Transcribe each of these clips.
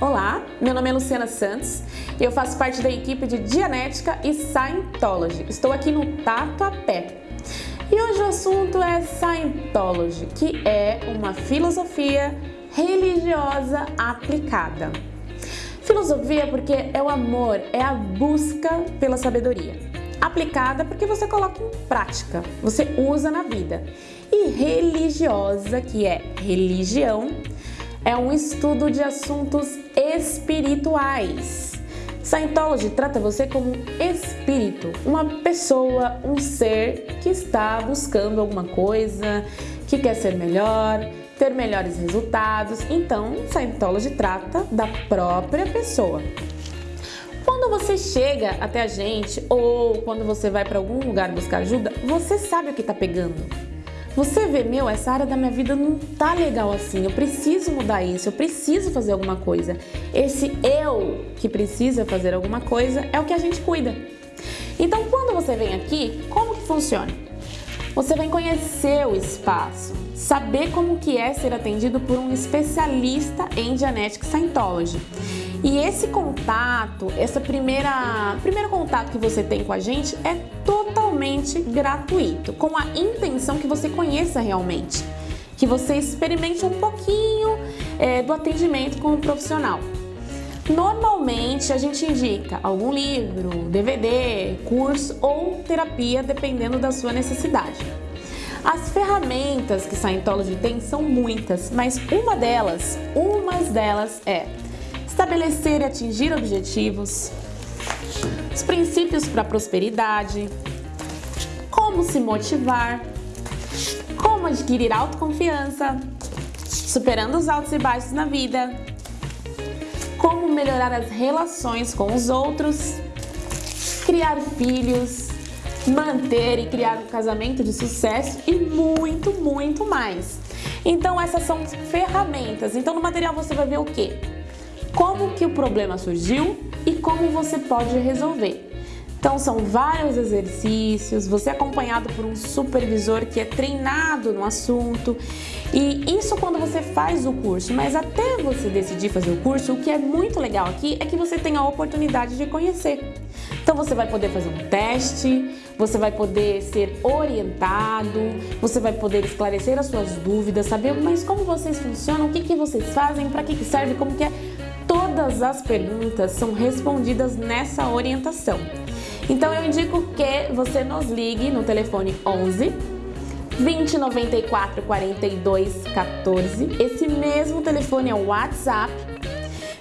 Olá, meu nome é Luciana Santos e eu faço parte da equipe de Dianética e Scientology. Estou aqui no Tatuapé. E hoje o assunto é Scientology, que é uma filosofia religiosa aplicada. Filosofia porque é o amor, é a busca pela sabedoria. Aplicada porque você coloca em prática, você usa na vida. E religiosa, que é religião, é um estudo de assuntos espirituais. Scientology trata você como um espírito, uma pessoa, um ser que está buscando alguma coisa, que quer ser melhor, ter melhores resultados. Então, Scientology trata da própria pessoa. Quando você chega até a gente ou quando você vai para algum lugar buscar ajuda, você sabe o que está pegando. Você vê, meu, essa área da minha vida não tá legal assim, eu preciso mudar isso, eu preciso fazer alguma coisa. Esse eu que precisa fazer alguma coisa é o que a gente cuida. Então, quando você vem aqui, como que funciona? Você vai conhecer o espaço, saber como que é ser atendido por um especialista em Genetic Scientology. E esse contato, essa primeira primeiro contato que você tem com a gente é totalmente gratuito, com a intenção que você conheça realmente, que você experimente um pouquinho é, do atendimento com o profissional. Normalmente a gente indica algum livro, DVD, curso ou terapia, dependendo da sua necessidade. As ferramentas que Scientology tem são muitas, mas uma delas, umas delas é estabelecer e atingir objetivos, os princípios para a prosperidade, como se motivar, como adquirir autoconfiança, superando os altos e baixos na vida, como melhorar as relações com os outros, criar filhos, manter e criar um casamento de sucesso e muito, muito mais. Então essas são ferramentas. Então no material você vai ver o quê? Como que o problema surgiu e como você pode resolver. Então são vários exercícios, você é acompanhado por um supervisor que é treinado no assunto. E isso quando você faz o curso, mas até você decidir fazer o curso, o que é muito legal aqui é que você tem a oportunidade de conhecer. Então você vai poder fazer um teste, você vai poder ser orientado, você vai poder esclarecer as suas dúvidas, saber mas como vocês funcionam, o que, que vocês fazem, para que, que serve, como que é Todas as perguntas são respondidas nessa orientação. Então eu indico que você nos ligue no telefone 11 20 94 42 14. Esse mesmo telefone é o WhatsApp.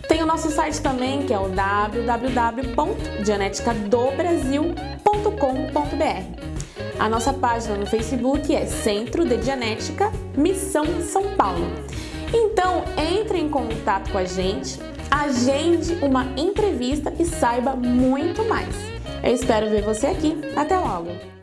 Tem o nosso site também, que é o www.dianeticadobrasil.com.br. A nossa página no Facebook é Centro de Dianética Missão São Paulo. Então, entre em contato com a gente, agende uma entrevista e saiba muito mais. Eu espero ver você aqui. Até logo!